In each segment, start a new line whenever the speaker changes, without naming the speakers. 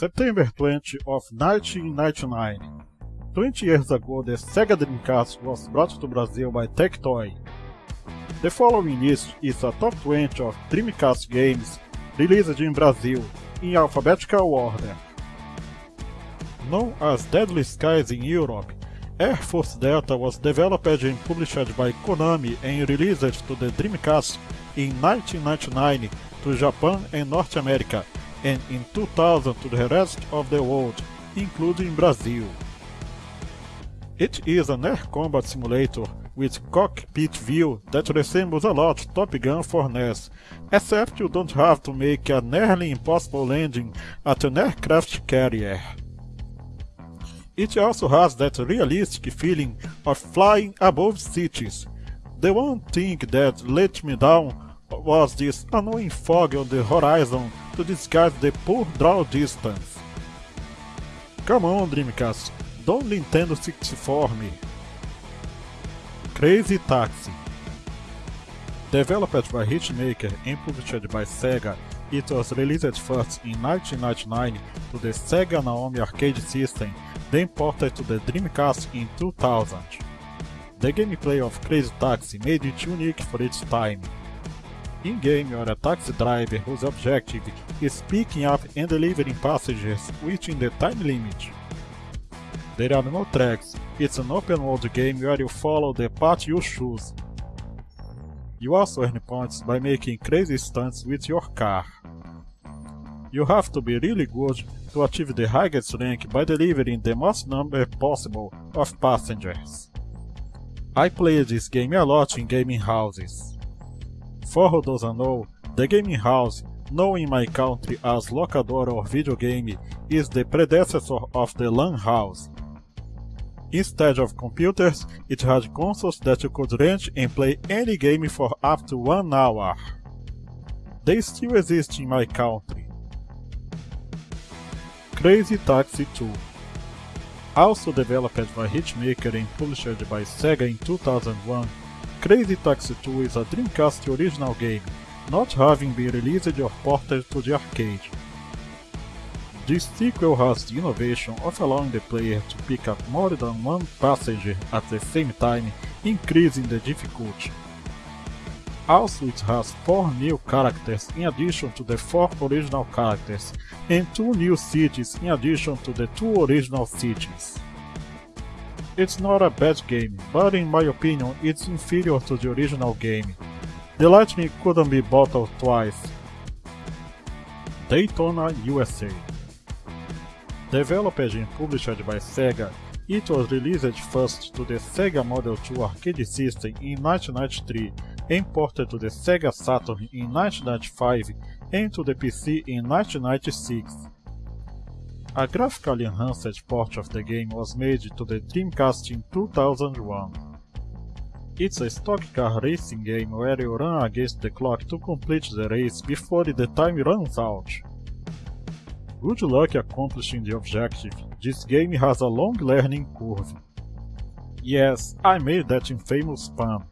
September 20 of 1999. 20 years ago, the Sega Dreamcast was brought to Brazil by Tectoy. The following list is a top 20 of Dreamcast games released in Brazil, in alphabetical order. Known as Deadly Skies in Europe, Air Force Delta was developed and published by Konami and released to the Dreamcast in 1999 to Japan and North America, and in 2000 to the rest of the world, including Brazil. It is an air combat simulator with cockpit view that resembles a lot Top Gun for NES, except you don't have to make a nearly impossible landing at an aircraft carrier. It also has that realistic feeling of flying above cities. The one thing that let me down was this annoying fog on the horizon to disguise the poor draw distance. Come on Dreamcast, don't Nintendo 64 me. Crazy Taxi Developed by Hitmaker and published by Sega, it was released first in 1999 to the Sega Naomi arcade system then ported to the Dreamcast in 2000. The gameplay of Crazy Taxi made it unique for its time. In-game, you are a taxi driver whose objective is picking up and delivering passengers within the time limit. There are no tracks, it's an open world game where you follow the path you choose. You also earn points by making crazy stunts with your car. You have to be really good to achieve the highest rank by delivering the most number possible of passengers. I played this game a lot in gaming houses. For those who doesn't know, the gaming house, known in my country as locadora or video game, is the predecessor of the LAN house. Instead of computers, it had consoles that you could rent and play any game for up to one hour. They still exist in my country. Crazy Taxi 2 Also developed by Hitmaker and published by Sega in 2001, Crazy Taxi 2 is a Dreamcast original game, not having been released or ported to the arcade. This sequel has the innovation of allowing the player to pick up more than one passenger at the same time, increasing the difficulty. Also it has 4 new characters in addition to the 4 original characters, and 2 new cities in addition to the 2 original cities. It's not a bad game, but in my opinion it's inferior to the original game. The lightning couldn't be bottled twice. Daytona USA Developed and published by Sega, it was released first to the Sega Model 2 arcade system in 1993 imported to the Sega Saturn in 1995 and to the PC in 1996. A graphically enhanced port of the game was made to the Dreamcast in 2001. It's a stock car racing game where you run against the clock to complete the race before the time runs out. Good luck accomplishing the objective, this game has a long learning curve. Yes, I made that infamous pun.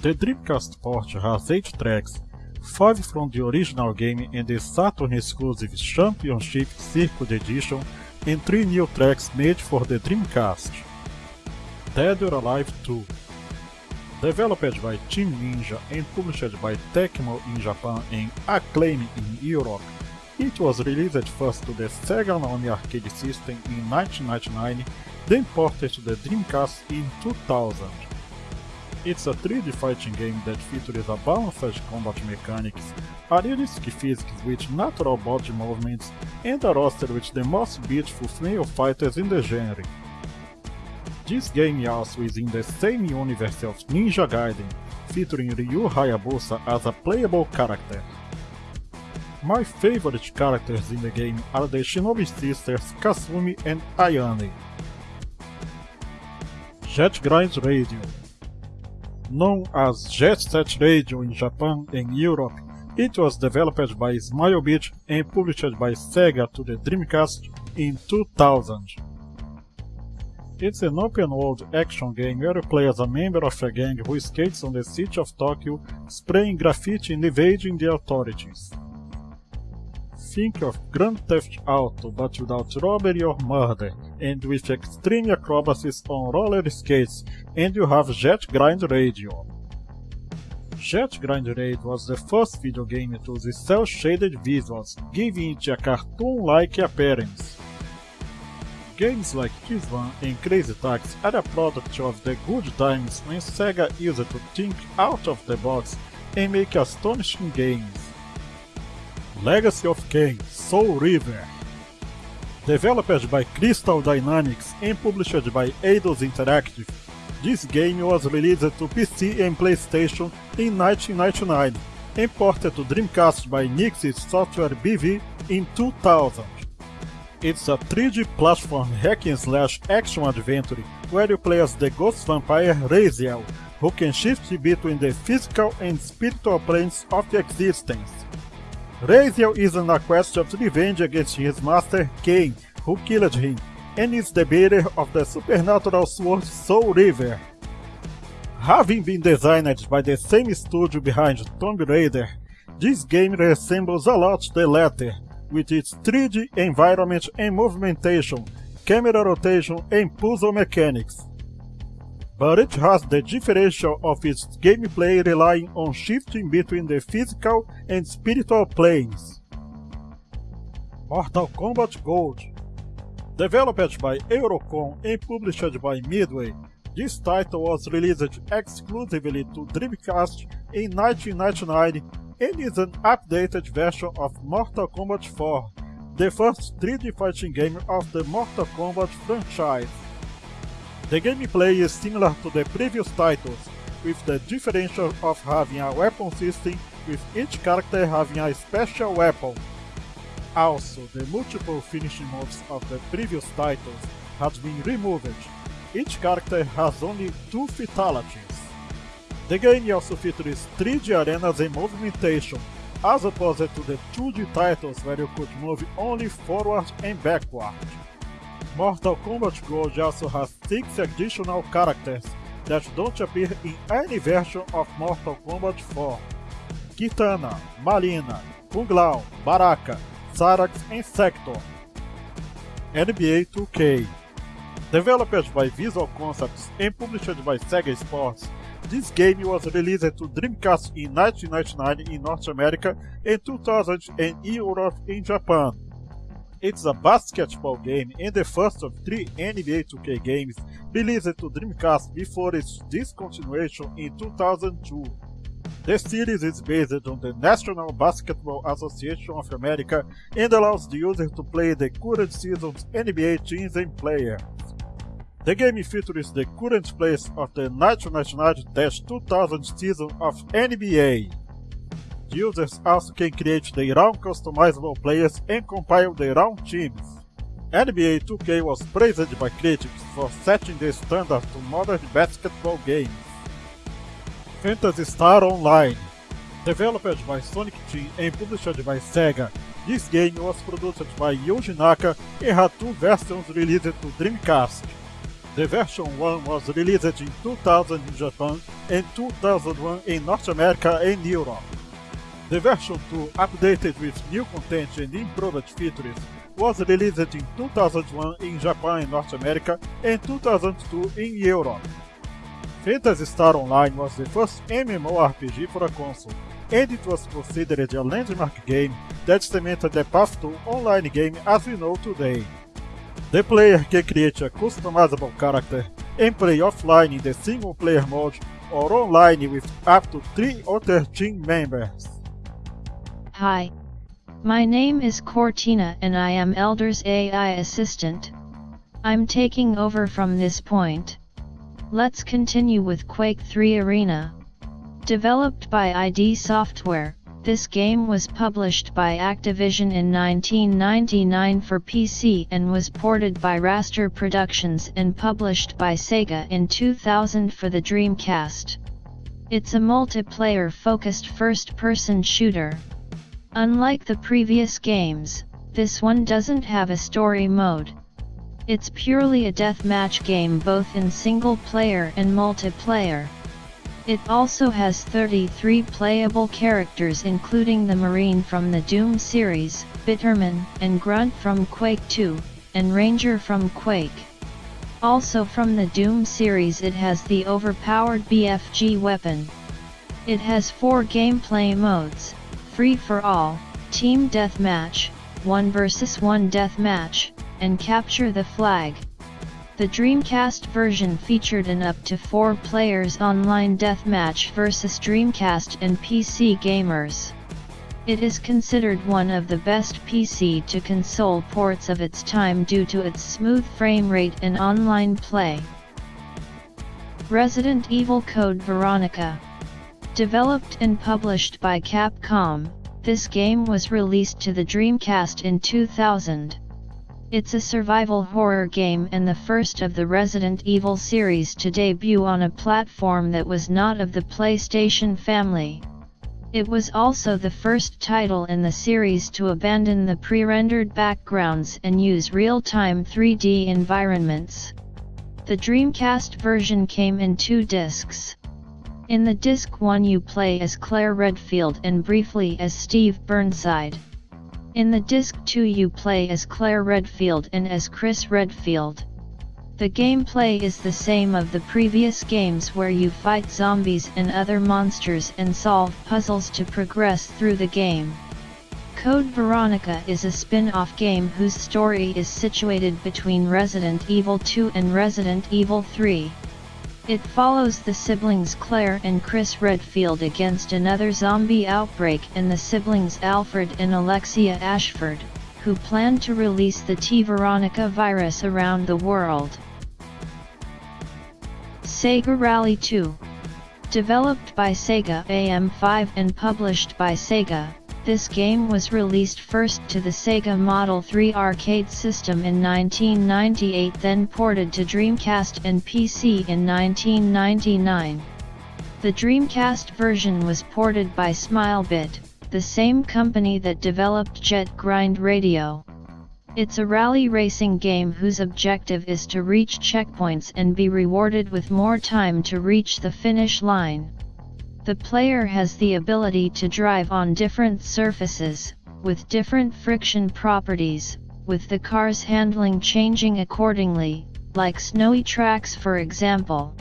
The Dreamcast port has 8 tracks, 5 from the original game and the Saturn exclusive Championship Circuit Edition, and 3 new tracks made for the Dreamcast. Dead or Alive 2 Developed by Team Ninja and published by Tecmo in Japan and Acclaim in Europe, it was released first to the Sega Naomi arcade system in 1999, then ported to the Dreamcast in 2000. It's a 3D fighting game that features a balanced combat mechanics, a realistic physics with natural body movements, and a roster with the most beautiful female fighters in the genre. This game also is in the same universe of Ninja Gaiden, featuring Ryu Hayabusa as a playable character. My favorite characters in the game are the Shinobi sisters Kasumi and Ayane. Jet Grind Radio Known as Jet Set Radio in Japan and Europe, it was developed by Smilebit and published by Sega to the Dreamcast in 2000. It's an open-world action game where you play as a member of a gang who skates on the city of Tokyo, spraying graffiti and evading the authorities. Think of Grand Theft Auto but without robbery or murder, and with extreme acrobacies on roller skates, and you have Jet Grind Radio. Jet Grind Radio was the first video game to use cel-shaded visuals, giving it a cartoon-like appearance. Games like Kiss Van and Crazy Taxi are a product of the good times when Sega used to think out of the box and make astonishing games. Legacy of Kain Soul Reaver Developed by Crystal Dynamics and published by Eidos Interactive, this game was released to PC and PlayStation in 1999 and ported to Dreamcast by Nixxes Software BV in 2000. It's a 3D platform hack and slash action adventure where you play as the ghost vampire Raziel, who can shift between the physical and spiritual planes of existence. Raziel is on a quest of revenge against his master Kain, who killed him, and is the bearer of the supernatural sword Soul Reaver. Having been designed by the same studio behind Tomb Raider, this game resembles a lot the latter, with its 3D environment and movementation, camera rotation and puzzle mechanics. But it has the differential of its gameplay relying on shifting between the physical and spiritual planes. Mortal Kombat Gold Developed by Eurocom and published by Midway, this title was released exclusively to Dreamcast in 1999 and is an updated version of Mortal Kombat 4, the first 3D fighting game of the Mortal Kombat franchise. The gameplay is similar to the previous titles, with the differential of having a weapon system with each character having a special weapon. Also, the multiple finishing moves of the previous titles have been removed. Each character has only two fatalities. The game also features 3D arenas and movimentation, as opposed to the 2D titles where you could move only forward and backward. Mortal Kombat Gold also has 6 additional characters that don't appear in any version of Mortal Kombat 4. Kitana, Marina, Kung Lao, Baraka, Sarax and Sector. NBA 2K Developed by Visual Concepts and published by Sega Sports, this game was released to Dreamcast in 1999 in North America and 2000 in Europe and Japan. It's a basketball game and the first of three NBA 2K games released to Dreamcast before its discontinuation in 2002. The series is based on the National Basketball Association of America and allows the user to play the current season's NBA teams and players. The game features the current place of the 1999-2000 season of NBA. Users also can create their own customizable players and compile their own teams. NBA 2K was praised by critics for setting the standard to modern basketball games. Phantasy Star Online Developed by Sonic Team and published by Sega, this game was produced by Yuji Naka and had two versions released to Dreamcast. The version 1 was released in 2000 in Japan and 2001 in North America and Europe. The version 2, updated with new content and improved features, was released in 2001 in Japan and North America and 2002 in Europe. Phantasy Star Online was the first MMORPG for a console, and it was considered a landmark game that cemented the path to online game as we know today. The player can create a customizable character and play offline in the single player mode or online with up to 3 other team members.
Hi. My name is Cortina and I am Elder's AI assistant. I'm taking over from this point. Let's continue with Quake 3 Arena. Developed by ID Software, this game was published by Activision in 1999 for PC and was ported by Raster Productions and published by Sega in 2000 for the Dreamcast. It's a multiplayer-focused first-person shooter. Unlike the previous games, this one doesn't have a story mode. It's purely a deathmatch game both in single player and multiplayer. It also has 33 playable characters including the Marine from the Doom series, Bitterman and Grunt from Quake 2, and Ranger from Quake. Also from the Doom series it has the overpowered BFG weapon. It has four gameplay modes, Free for All, Team Deathmatch, 1 vs 1 Deathmatch, and Capture the Flag. The Dreamcast version featured an up to 4 players online deathmatch versus Dreamcast and PC gamers. It is considered one of the best PC to console ports of its time due to its smooth frame rate and online play. Resident Evil Code Veronica Developed and published by Capcom, this game was released to the Dreamcast in 2000. It's a survival horror game and the first of the Resident Evil series to debut on a platform that was not of the PlayStation family. It was also the first title in the series to abandon the pre-rendered backgrounds and use real-time 3D environments. The Dreamcast version came in two discs. In the disc 1 you play as Claire Redfield and briefly as Steve Burnside. In the disc 2 you play as Claire Redfield and as Chris Redfield. The gameplay is the same of the previous games where you fight zombies and other monsters and solve puzzles to progress through the game. Code Veronica is a spin-off game whose story is situated between Resident Evil 2 and Resident Evil 3. It follows the siblings Claire and Chris Redfield against another zombie outbreak and the siblings Alfred and Alexia Ashford, who plan to release the T. Veronica virus around the world. Sega Rally 2 Developed by Sega AM5 and published by Sega, this game was released first to the Sega Model 3 arcade system in 1998 then ported to Dreamcast and PC in 1999. The Dreamcast version was ported by Smilebit, the same company that developed Jet Grind Radio. It's a rally racing game whose objective is to reach checkpoints and be rewarded with more time to reach the finish line. The player has the ability to drive on different surfaces, with different friction properties, with the car's handling changing accordingly, like snowy tracks for example.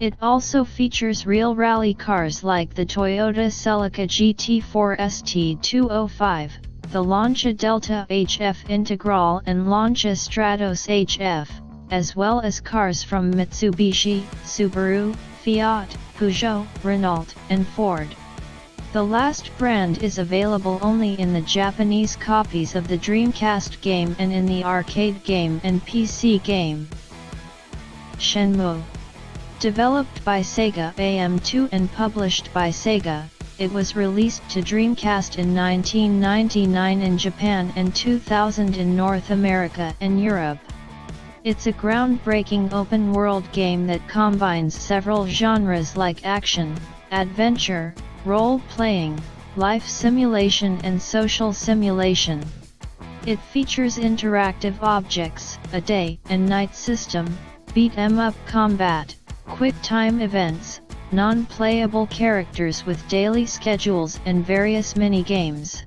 It also features real rally cars like the Toyota Celica GT4 ST205, the Lancia Delta HF Integral and Lancia Stratos HF, as well as cars from Mitsubishi, Subaru, Fiat, Peugeot, Renault, and Ford. The last brand is available only in the Japanese copies of the Dreamcast game and in the arcade game and PC game. Shenmue Developed by Sega AM2 and published by Sega, it was released to Dreamcast in 1999 in Japan and 2000 in North America and Europe. It's a groundbreaking open-world game that combines several genres like action, adventure, role-playing, life simulation and social simulation. It features interactive objects, a day and night system, beat 'em up combat, quick time events, non-playable characters with daily schedules and various mini-games.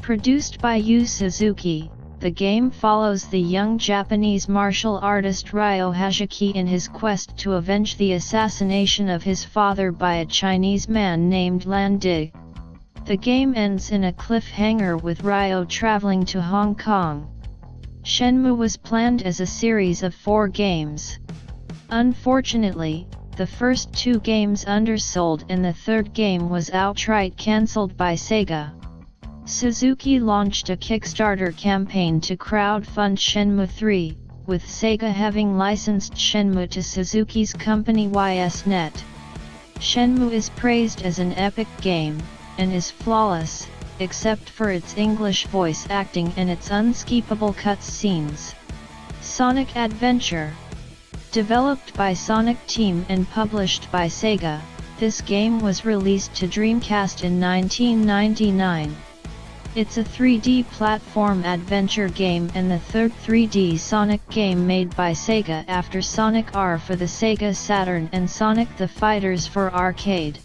Produced by Yu Suzuki, the game follows the young Japanese martial artist Ryo Hazuki in his quest to avenge the assassination of his father by a Chinese man named Lan Di. The game ends in a cliffhanger with Ryo traveling to Hong Kong. Shenmue was planned as a series of four games. Unfortunately, the first two games undersold and the third game was outright cancelled by Sega. Suzuki launched a Kickstarter campaign to crowdfund Shenmue 3, with Sega having licensed Shenmue to Suzuki's company YSNet. Shenmue is praised as an epic game, and is flawless, except for its English voice acting and its unskippable cutscenes. Sonic Adventure Developed by Sonic Team and published by Sega, this game was released to Dreamcast in 1999. It's a 3D platform adventure game and the third 3D Sonic game made by Sega after Sonic R for the Sega Saturn and Sonic the Fighters for arcade.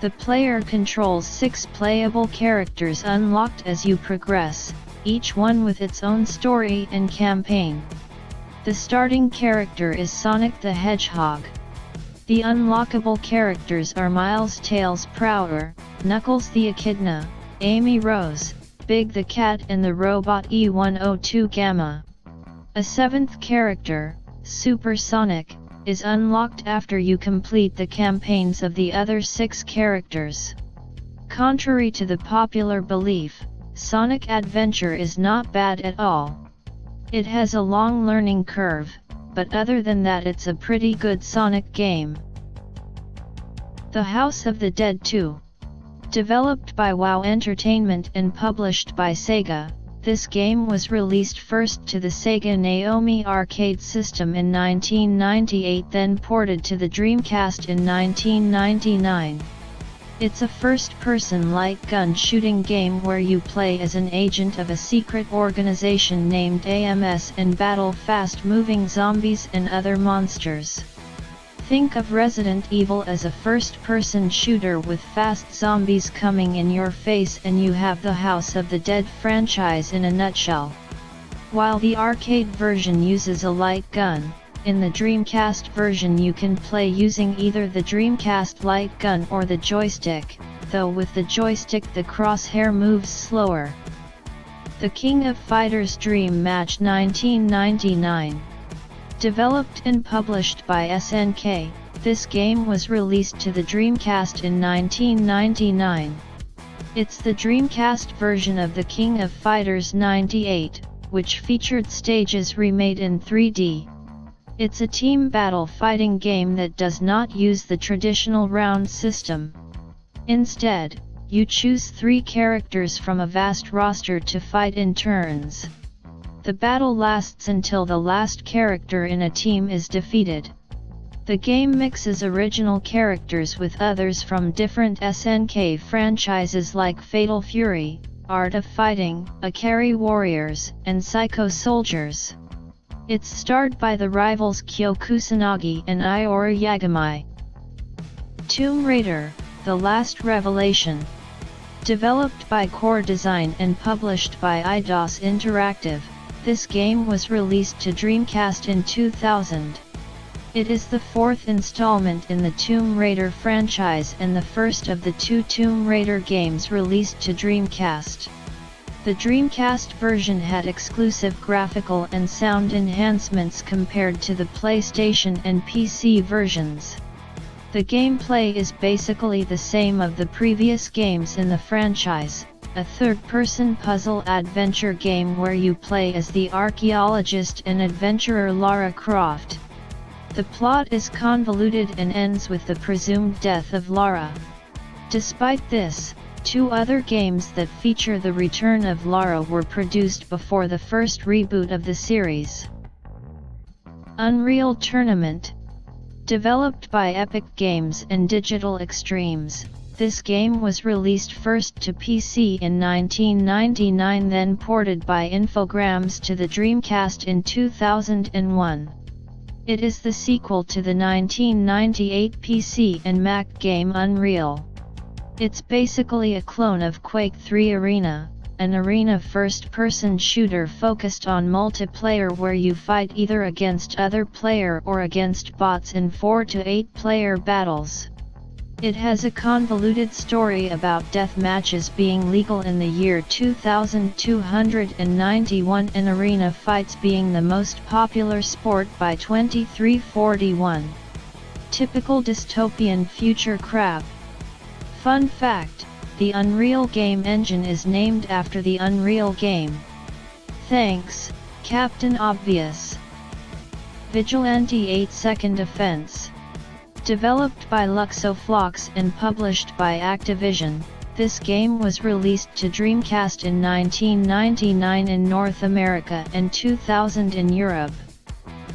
The player controls six playable characters unlocked as you progress, each one with its own story and campaign. The starting character is Sonic the Hedgehog. The unlockable characters are Miles Tails Prower, Knuckles the Echidna, Amy Rose, Big the Cat and the robot E102 Gamma. A seventh character, Supersonic, is unlocked after you complete the campaigns of the other six characters. Contrary to the popular belief, Sonic Adventure is not bad at all. It has a long learning curve, but other than that it's a pretty good Sonic game. The House of the Dead 2 Developed by WoW Entertainment and published by Sega, this game was released first to the Sega Naomi arcade system in 1998 then ported to the Dreamcast in 1999. It's a first-person light gun shooting game where you play as an agent of a secret organization named AMS and battle fast-moving zombies and other monsters. Think of Resident Evil as a first-person shooter with fast zombies coming in your face and you have the House of the Dead franchise in a nutshell. While the arcade version uses a light gun, in the Dreamcast version you can play using either the Dreamcast light gun or the joystick, though with the joystick the crosshair moves slower. The King of Fighters Dream Match 1999 Developed and published by SNK, this game was released to the Dreamcast in 1999. It's the Dreamcast version of the King of Fighters 98, which featured stages remade in 3D. It's a team battle fighting game that does not use the traditional round system. Instead, you choose three characters from a vast roster to fight in turns. The battle lasts until the last character in a team is defeated. The game mixes original characters with others from different SNK franchises like Fatal Fury, Art of Fighting, Ikari Warriors, and Psycho Soldiers. It's starred by the rivals Kyo Kusanagi and Iori Yagami. Tomb Raider, The Last Revelation. Developed by Core Design and published by Eidos Interactive, this game was released to Dreamcast in 2000. It is the fourth installment in the Tomb Raider franchise and the first of the two Tomb Raider games released to Dreamcast. The Dreamcast version had exclusive graphical and sound enhancements compared to the PlayStation and PC versions. The gameplay is basically the same of the previous games in the franchise, a third-person puzzle adventure game where you play as the archaeologist and adventurer Lara Croft. The plot is convoluted and ends with the presumed death of Lara. Despite this, two other games that feature the return of Lara were produced before the first reboot of the series. Unreal Tournament Developed by Epic Games and Digital Extremes, this game was released first to PC in 1999 then ported by Infogrames to the Dreamcast in 2001. It is the sequel to the 1998 PC and Mac game Unreal. It's basically a clone of Quake 3 Arena, an arena first-person shooter focused on multiplayer where you fight either against other player or against bots in 4 to 8 player battles. It has a convoluted story about death matches being legal in the year 2291 and arena fights being the most popular sport by 2341. Typical dystopian future crap. Fun fact, the Unreal game engine is named after the Unreal game. Thanks, Captain Obvious. Vigilante 8 Second Offense Developed by Luxoflux and published by Activision, this game was released to Dreamcast in 1999 in North America and 2000 in Europe.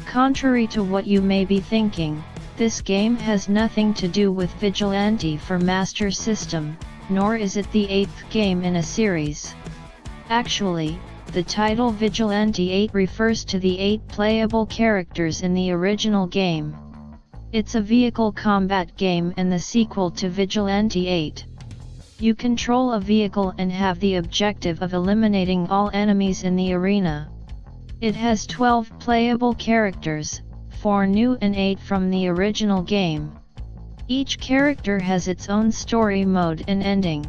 Contrary to what you may be thinking, this game has nothing to do with Vigilante for Master System, nor is it the eighth game in a series. Actually, the title Vigilante 8 refers to the 8 playable characters in the original game. It's a vehicle combat game and the sequel to Vigilante 8. You control a vehicle and have the objective of eliminating all enemies in the arena. It has 12 playable characters, 4 new and 8 from the original game. Each character has its own story mode and ending.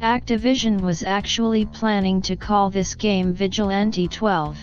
Activision was actually planning to call this game Vigilante 12.